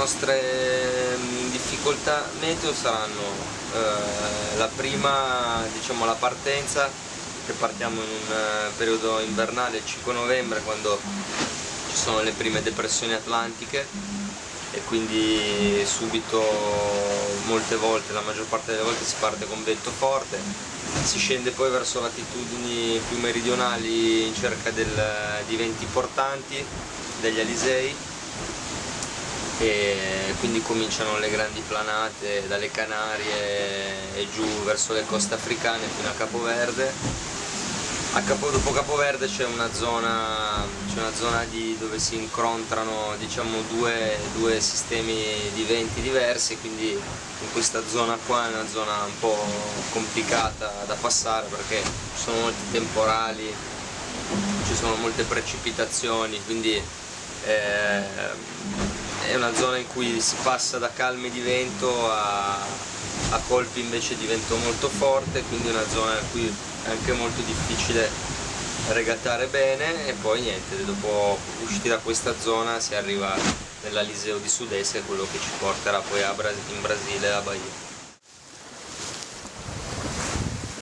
nostre mm, difficoltà meteo saranno eh, la prima, diciamo la partenza, che partiamo in un eh, periodo invernale il 5 novembre quando ci sono le prime depressioni atlantiche e quindi subito molte volte, la maggior parte delle volte si parte con vento forte, si scende poi verso latitudini più meridionali in cerca del, di venti portanti, degli Alisei e quindi cominciano le grandi planate dalle Canarie e giù verso le coste africane fino a Capoverde. Capo, dopo Capoverde c'è una zona, una zona di, dove si incontrano diciamo, due, due, sistemi di venti diversi, quindi in questa zona qua è una zona un po' complicata da passare perché ci sono molti temporali, ci sono molte precipitazioni, quindi eh, una zona in cui si passa da calme di vento a, a colpi invece di vento molto forte, quindi è una zona in cui è anche molto difficile regattare bene e poi niente, dopo usciti da questa zona si arriva nell'Aliseo di Sud-Est, quello che ci porterà poi in Brasile a Bahia.